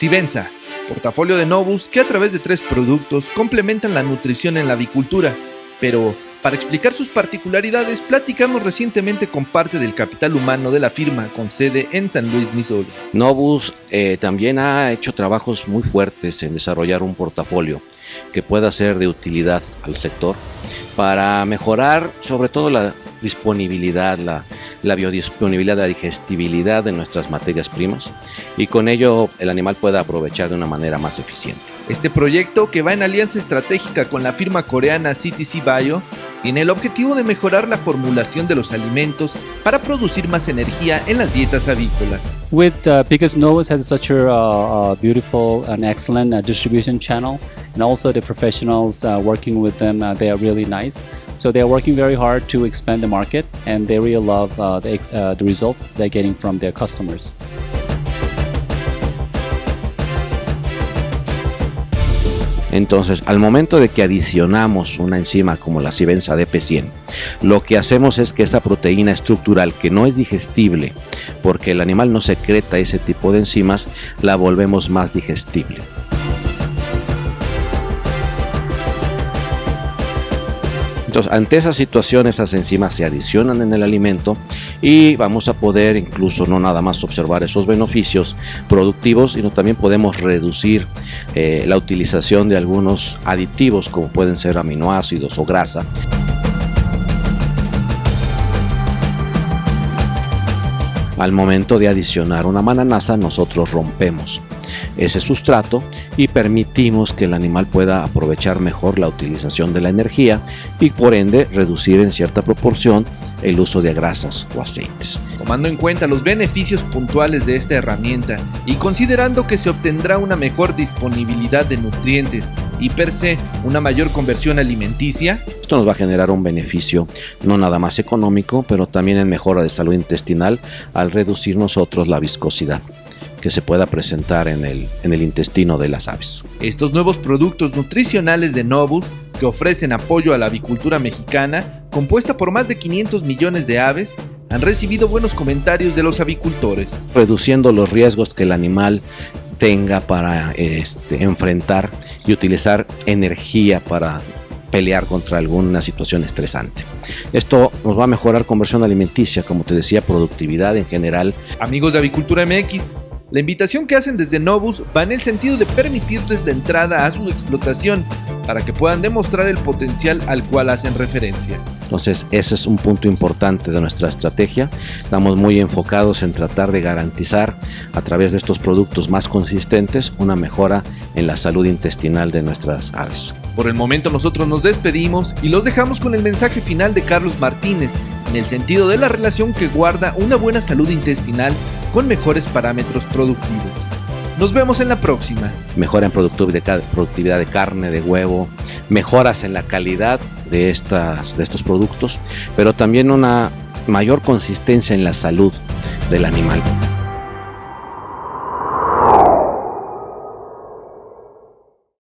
Sibenza, portafolio de Novus que a través de tres productos complementan la nutrición en la avicultura, pero para explicar sus particularidades, platicamos recientemente con parte del capital humano de la firma con sede en San Luis, Missouri. Novus eh, también ha hecho trabajos muy fuertes en desarrollar un portafolio que pueda ser de utilidad al sector para mejorar sobre todo la disponibilidad, la, la biodisponibilidad, la digestibilidad de nuestras materias primas y con ello el animal pueda aprovechar de una manera más eficiente. Este proyecto, que va en alianza estratégica con la firma coreana CTC Bio, tiene el objetivo de mejorar la formulación de los alimentos para producir más energía en las dietas avícolas. With uh, because Novus has such a uh, beautiful and excellent uh, distribution channel, and also the professionals uh, working with them, uh, they are really nice. So they are working very hard to expand the market, and they really love uh, the, the results they're getting from their customers. Entonces, al momento de que adicionamos una enzima como la cibenza DP100, lo que hacemos es que esta proteína estructural que no es digestible porque el animal no secreta ese tipo de enzimas, la volvemos más digestible. Ante esa situación, esas enzimas se adicionan en el alimento y vamos a poder incluso no nada más observar esos beneficios productivos, sino también podemos reducir eh, la utilización de algunos aditivos como pueden ser aminoácidos o grasa. Al momento de adicionar una mananasa, nosotros rompemos ese sustrato y permitimos que el animal pueda aprovechar mejor la utilización de la energía y por ende reducir en cierta proporción el uso de grasas o aceites. Tomando en cuenta los beneficios puntuales de esta herramienta y considerando que se obtendrá una mejor disponibilidad de nutrientes y per se una mayor conversión alimenticia, esto nos va a generar un beneficio no nada más económico, pero también en mejora de salud intestinal al reducir nosotros la viscosidad que se pueda presentar en el, en el intestino de las aves. Estos nuevos productos nutricionales de Novus que ofrecen apoyo a la avicultura mexicana, compuesta por más de 500 millones de aves, han recibido buenos comentarios de los avicultores. Reduciendo los riesgos que el animal tenga para este, enfrentar y utilizar energía para pelear contra alguna situación estresante. Esto nos va a mejorar conversión alimenticia, como te decía, productividad en general. Amigos de Avicultura MX, la invitación que hacen desde Novus va en el sentido de permitirles la entrada a su explotación para que puedan demostrar el potencial al cual hacen referencia. Entonces ese es un punto importante de nuestra estrategia. Estamos muy enfocados en tratar de garantizar a través de estos productos más consistentes una mejora en la salud intestinal de nuestras aves. Por el momento nosotros nos despedimos y los dejamos con el mensaje final de Carlos Martínez, en el sentido de la relación que guarda una buena salud intestinal con mejores parámetros productivos. Nos vemos en la próxima. Mejora en productividad de carne, de huevo, mejoras en la calidad de, estas, de estos productos, pero también una mayor consistencia en la salud del animal.